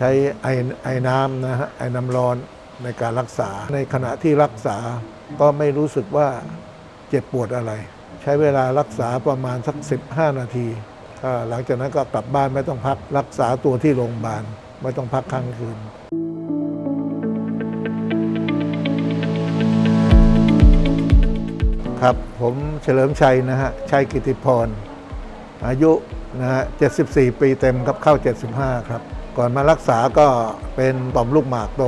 ใช้ไอไอน้ำนะฮะไอน้ำร้อนในการรักษา ในขณะที่รักษาก็ไม่รู้สึกว่าเจ็บปวดอะไร ใช้เวลารักษาประมาณสัก 15 นาทีหลังจากนั้นก็กลับบ้านไม่ต้องพักรักษาตัวที่โรงพยาบาลไม่ต้องพักค้างคืนครับผมเฉลิมชัยนะฮะชัยกิติพร อายุนะฮะ 74 ปีเต็มครับเข้า 75 ครับ ก่อนมารักษาก็เป็นต่อมลูกหมากโต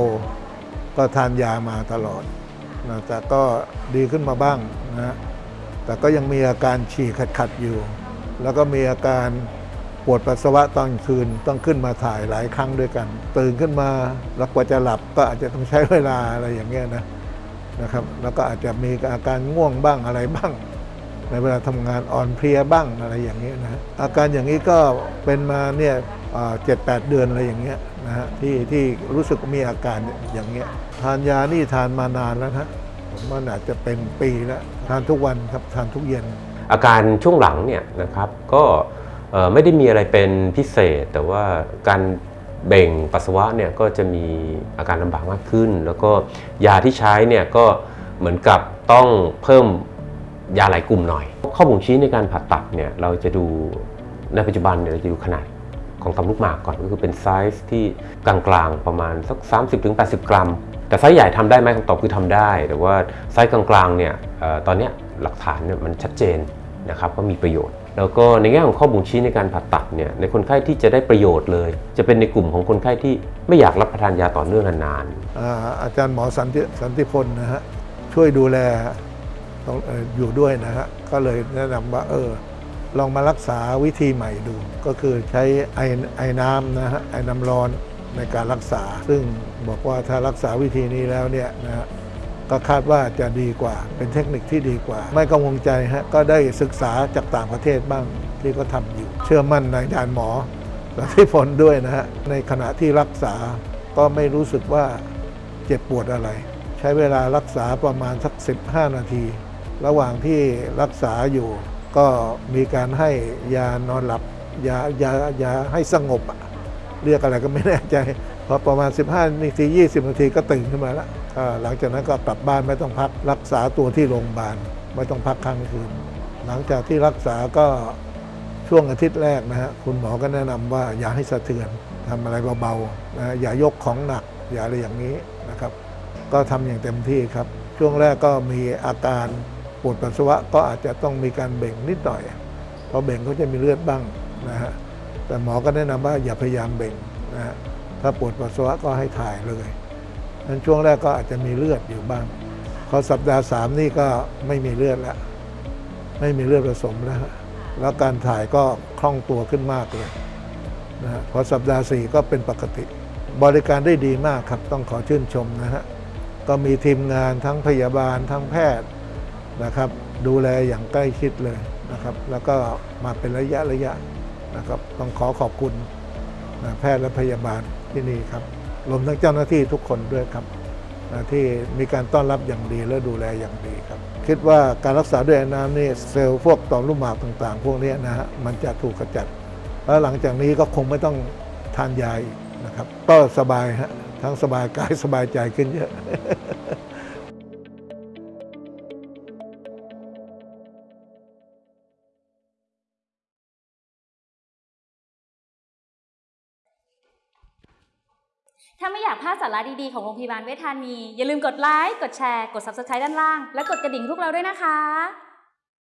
ก็ทานยามาตลอดนะแต่ก็ดีขึ้นมาบ้างนะแต่ก็ยังมีอาการฉี่ขัดๆอยู่ แล้วก็มีอาการปวดปัสสาวะตอนคืนต้องขึ้นมาถ่ายหลายครั้งด้วยกัน ตื่นขึ้นมาแล้วกว่าจะหลับก็อาจจะต้องใช้เวลาอะไรอย่างเงี้ยนะนะครับ แล้วก็อาจจะมีอาการง่วงบ้างอะไรบ้าง ในเวลาทำงานอ่อนเพลียบ้างอะไรอย่างเงี้ยนะอาการอย่างนี้ก็เป็นมาเนี่ย เจ็ดแปดเดือนอะไรอย่างเงี้ยนะฮะที่ที่รู้สึกมีอาการอย่างเงี้ยทานยานี่ทานมานานแล้วนะผมว่าอาจจะเป็นปีแล้วทานทุกวันครับทานทุกเย็น อาการช่วงหลังเนี่ยนะครับก็ไม่ได้มีอะไรเป็นพิเศษ แต่ว่าการเบ่งปัสสาวะเนี่ยก็จะมีอาการลำบากมากขึ้น แล้วก็ยาที่ใช้เนี่ยก็เหมือนกับต้องเพิ่มยาหลายกลุ่มหน่อย ข้อบ่งชี้ในการผ่าตัดเนี่ยเราจะดูในปัจจุบันเนี่ยเราจะดูขนาด ของต่อมลูกหมากก่อนก็คือเป็นไซส์ที่กลางๆประมาณสัก 30-80 กรัม แต่ไซส์ใหญ่ทำได้ไหมคำตอบคือทำได้ แต่ว่าไซส์กลางๆเนี่ยเออตอนนี้หลักฐานเนี่ยมันชัดเจนนะครับว่ามีประโยชน์ แล้วก็ในแง่ของข้อบ่งชี้ในการผ่าตัดเนี่ยในคนไข้ที่จะได้ประโยชน์เลย จะเป็นในกลุ่มของคนไข้ที่ไม่อยากรับประทานยาต่อเนื่องนานๆอาอาจารย์หมอสันติสันติพลนะฮะช่วยดูแลออออยู่ด้วยนะฮะก็เลยแนะนำว่าเออ ลองมารักษาวิธีใหม่ดู ก็คือใช้ไอไอน้ำนะฮะไอน้ำร้อนในการรักษา ซึ่งบอกว่าถ้ารักษาวิธีนี้แล้วเนี่ยนะฮะก็คาดว่าจะดีกว่า เป็นเทคนิคที่ดีกว่า ไม่กังวลใจฮะก็ได้ศึกษาจากต่างประเทศบ้างที่เขาทำอยู่ เชื่อมั่นในอาจารย์หมอสันติพลด้วยนะฮะในขณะที่รักษาก็ไม่รู้สึกว่าเจ็บปวดอะไร ใช้เวลารักษาประมาณสัก 15 นาที ระหว่างที่รักษาอยู่ ก็มีการให้ยานอนหลับยายายาให้สงบเรียกอะไรก็ไม่แน่ใจพอประมาณ 15 นาที 20 นาทีก็ตื่นขึ้นมาแล้วหลังจากนั้นก็กลับบ้านไม่ต้องพักรักษาตัวที่โรงพยาบาลไม่ต้องพักค้างคืน หลังจากที่รักษาก็ช่วงอาทิตย์แรกนะฮะคุณหมอก็แนะนำว่าอย่าให้สะเทือนทำอะไรเบาๆนะอย่ายกของหนัก อย่าอะไรอย่างนี้นะครับ ก็ทำอย่างเต็มที่ครับ ช่วงแรกก็มีอาการ ปวดปัสสาวะก็อาจจะต้องมีการเบ่งนิดหน่อยเพราะเบ่งก็จะมีเลือดบ้างนะฮะแต่หมอก็แนะนำว่าอย่าพยายามเบ่งนะฮะถ้าปวดปัสสาวะก็ให้ถ่ายเลยนั้นช่วงแรกก็อาจจะมีเลือดอยู่บ้าง พอสัปดาห์สามนี่ก็ไม่มีเลือดแล้วไม่มีเลือดผสมแล้วแล้วการถ่ายก็คล่องตัวขึ้นมากเลยนะฮะพอสัปดาห์สี่ก็เป็นปกติ บริการได้ดีมากครับต้องขอชื่นชมนะฮะก็มีทีมงานทั้งพยาบาลทั้งแพทย์ นะครับ ดูแลอย่างใกล้ชิดเลยนะครับ แล้วก็มาเป็นระยะระยะนะครับต้องขอขอบคุณนะแพทย์และพยาบาลที่นี่ครับรวมทั้งเจ้าหน้าที่ทุกคนด้วยครับนะที่มีการต้อนรับอย่างดีและดูแลอย่างดีครับ คิดว่าการรักษาด้วยน้ำนี่เซลล์พวกต่อมลูกหมากต่าง ๆ พวกนี้นะฮะมันจะถูกกระจัด แล้วหลังจากนี้ก็คงไม่ต้องทานยาอีกนะครับ ก็สบายฮะทั้งสบายกายสบายใจขึ้นเยอะ ถ้าไม่อยากพลาดสาระดีๆ ของโรงพยาบาลเวชธานี อย่าลืมกดไลค์ กดแชร์ กด Subscribe ด้านล่าง และกดกระดิ่งพวกเราด้วยนะคะ